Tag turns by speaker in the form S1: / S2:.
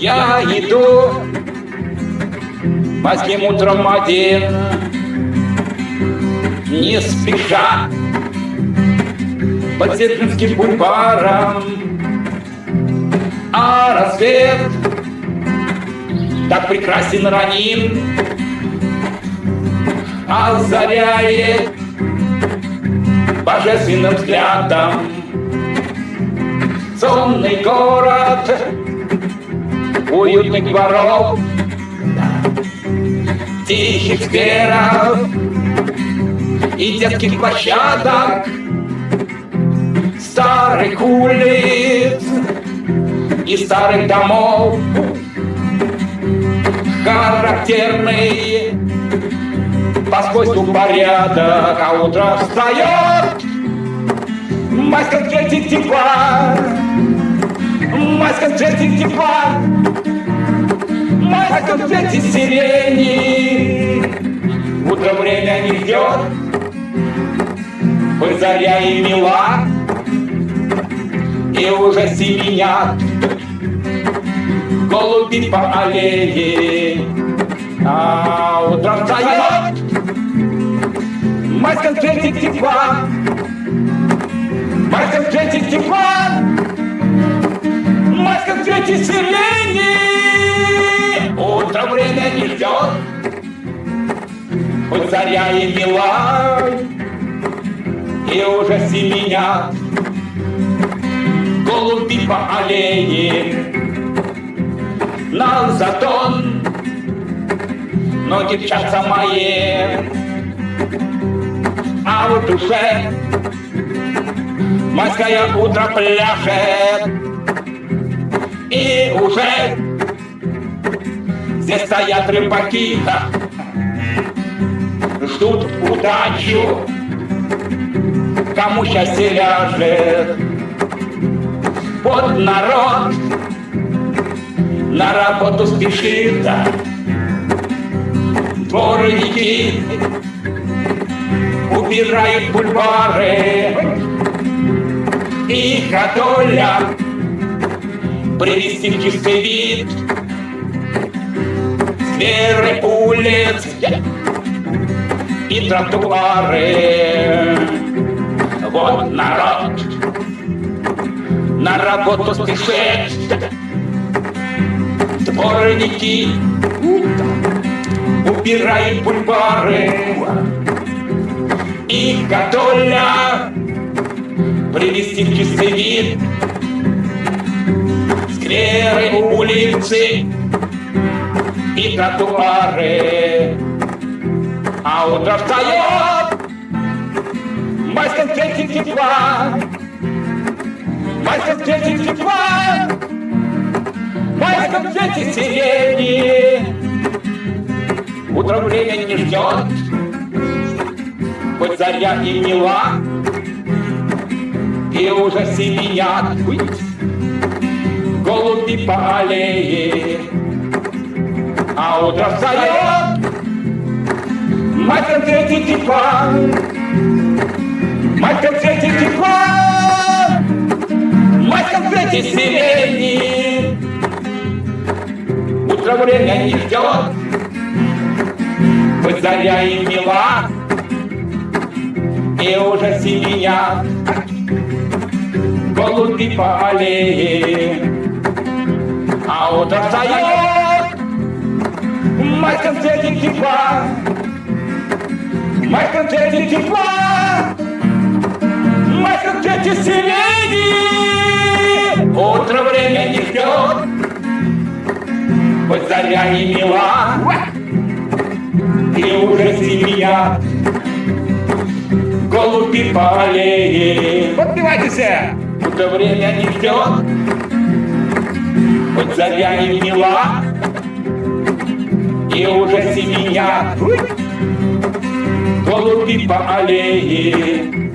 S1: Я иду поздним утром один, не спеша, по серпинским бульваром. А рассвет так прекрасен ранен, озаряет божественным взглядом сонный город. Уютных дворов. Тихих скверов и детских площадок, старых улиц и старых домов, характерный. По свойству порядок, а утро встает, цвете тепла, майском цвете тепла, майском цвете сирени. Утро время не ждет, Хоть заря и мила, И уже семенят Голуби по аллее. А утром встает майском цвете тепла майском цвете тепла Заря и мила, И уже семенят Голуби по аллее На затон Ноги мчатся мои. А в душе Майское утро пляшет. И уже Здесь стоят рыбаки, ждут удачу, кому счастье ляжет. Вот народ. На работу спешит, дворники убирают бульвары, и ходоля привести в чистый вид. Скверы улиц и тротуары. Вот народ. На работу спешит, дворники. Убирают бульвары, и готовля привести в чистый вид скверы улицы и тротуары. А утро встает. В майском цвете тепла, в майском цвете тепла, майском цвете сирени. Утро время не ждет, хоть заря и мила, и уже семенят голуби по аллее. А утро встает, мать конфетти тепла, мать конфетти тепла, мать конфетти сирени. Утро время не ждет, хоть заря и мила, и уже семенят голуби по аллее. А утро встает, цвете тепла, майском цвете сирени. Утро время не ждет, хоть заря и мила, и уже семья голуби по аллее. Подпевайтесь! Утро время не ждет, хоть заря и мила, и уже семья голуби по аллее